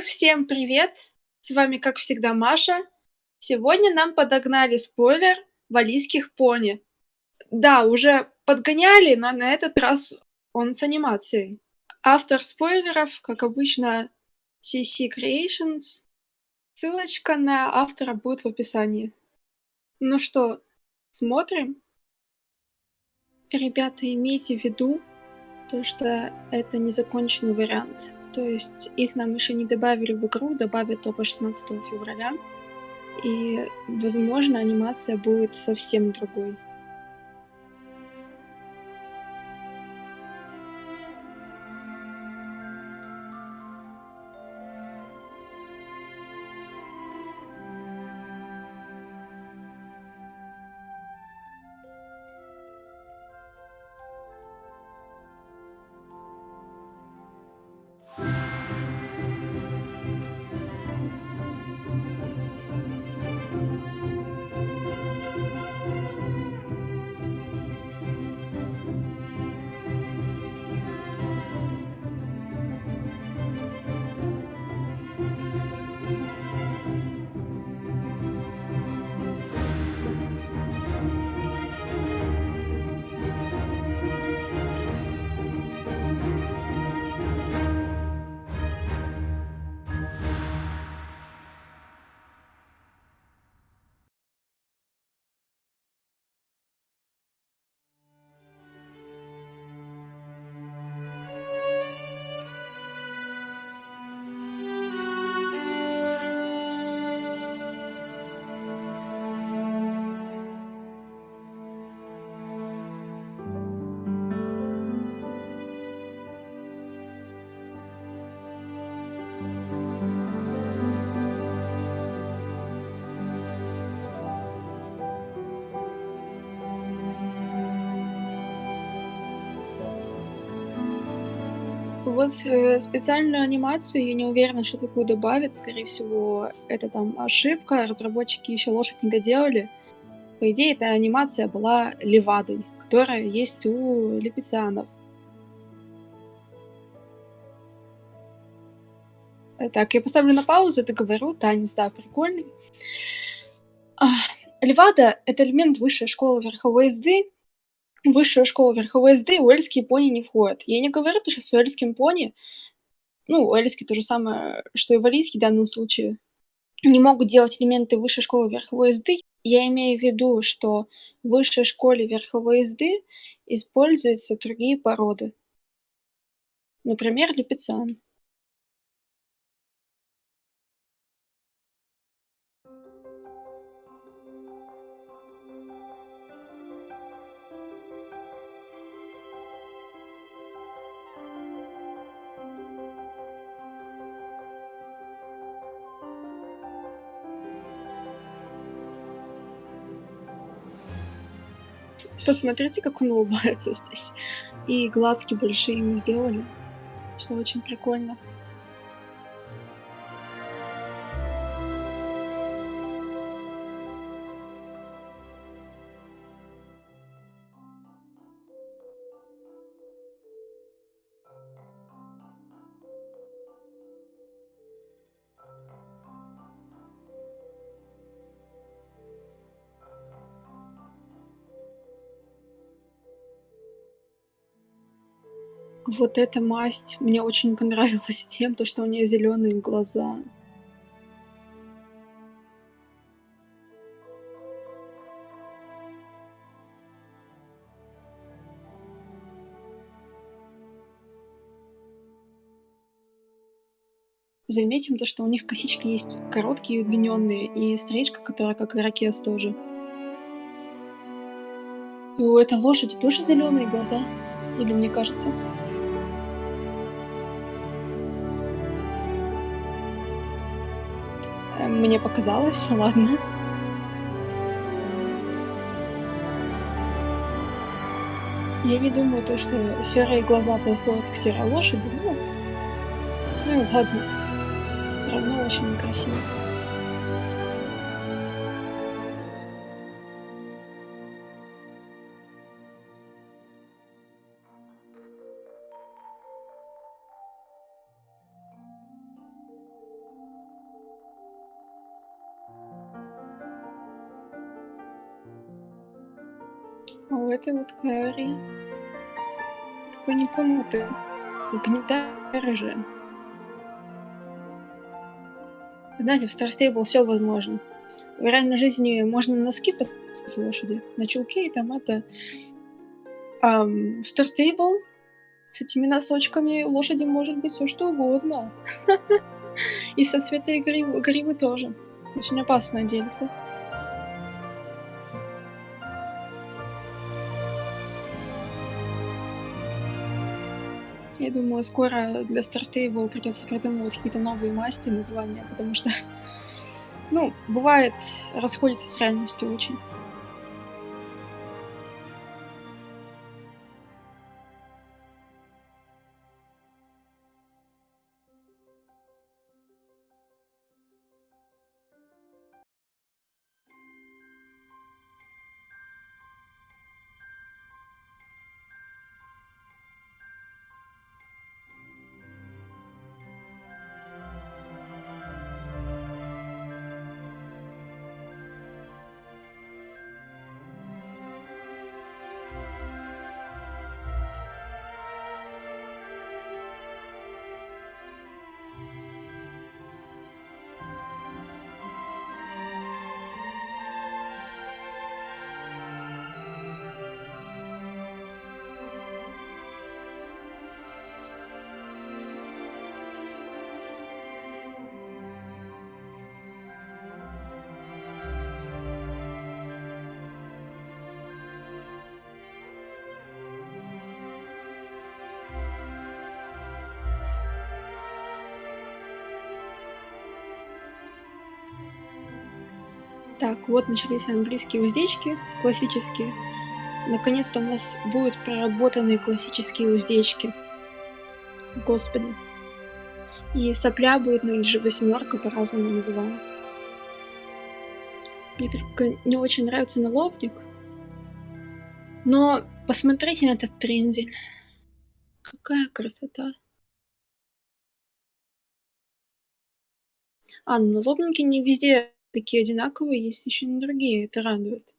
Всем привет! С вами, как всегда, Маша. Сегодня нам подогнали спойлер валийских пони. Да, уже подгоняли, но на этот раз он с анимацией. Автор спойлеров, как обычно, CC Creations. Ссылочка на автора будет в описании. Ну что, смотрим? Ребята, имейте в виду, то, что это незаконченный вариант. То есть их нам еще не добавили в игру, добавят только 16 февраля. И, возможно, анимация будет совсем другой. Вот э, специальную анимацию я не уверена, что такую добавят. Скорее всего, это там ошибка, разработчики еще лошадь не доделали. По идее, эта анимация была левадой, которая есть у липицианов. Так, я поставлю на паузу, это говорю, танец, да, прикольный. Левада — это элемент высшей школы верховой езды, высшую школу верховой езды уэльские пони не входят. Я не говорю, что с уэльским пони, ну, уэльский то же самое, что и валийский в данном случае, не могут делать элементы высшей школы верховой езды. Я имею в виду, что в высшей школе верховой езды используются другие породы. Например, липецан. Посмотрите, как он улыбается здесь. И глазки большие ему сделали, что очень прикольно. Вот эта масть мне очень понравилась тем, то что у нее зеленые глаза. Заметим то, что у них косички есть короткие и удлиненные, и стрижка, которая как ирокез тоже. И у этой лошади тоже зеленые глаза, или мне кажется? Мне показалось, ладно. Я не думаю, то, что серые глаза подходят к серой лошади, ну, ну и ладно. Все равно очень красиво. А у этой вот Кэрри. Только не помню, ты гнетая рыжая. Знаете, в Star Stable все возможно. В реальной жизни можно носки поставить лошади, на чулки, и там это... А в Star Stable с этими носочками лошади может быть все что угодно. И со цвета гривы тоже. Очень опасно делится. Я думаю, скоро для Star Stable придется придумывать какие-то новые масти, названия, потому что, ну, бывает, расходится с реальностью очень. Так, вот начались английские уздечки, классические. Наконец-то у нас будут проработанные классические уздечки. Господи. И сопля будет, ну или же восьмерка по-разному называют. Мне только не очень нравится налобник. Но посмотрите на этот трензель. Какая красота. А, налобники не везде такие одинаковые, есть еще и другие, это радует.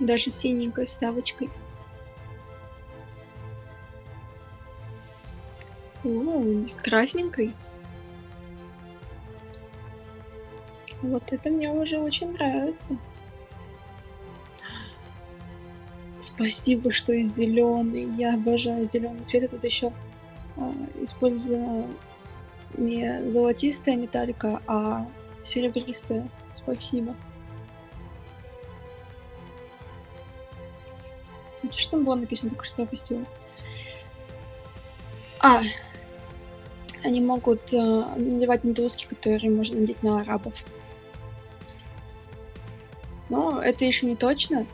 Даже синенькой вставочкой. О, с красненькой. Вот это мне уже очень нравится. Спасибо, что и зеленый. Я обожаю зеленый цвет. И тут еще а, использована не золотистая металлика, а серебристая. Спасибо. Кстати, что там было написано, только что опустила. А, они могут э, надевать недоуски, которые можно надеть на арабов. Но это еще не точно.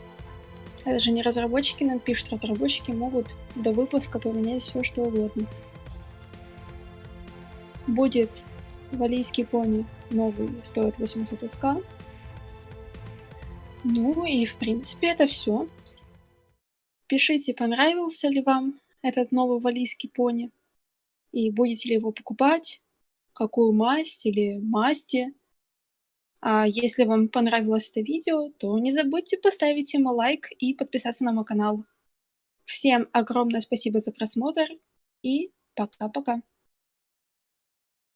Это же не разработчики нам пишут, разработчики могут до выпуска поменять все что угодно. Будет валийский пони новый, стоит 800 СК. Ну и в принципе это все. Пишите, понравился ли вам этот новый валийский пони и будете ли его покупать, какую масть или масти. А если вам понравилось это видео, то не забудьте поставить ему лайк и подписаться на мой канал. Всем огромное спасибо за просмотр и пока-пока.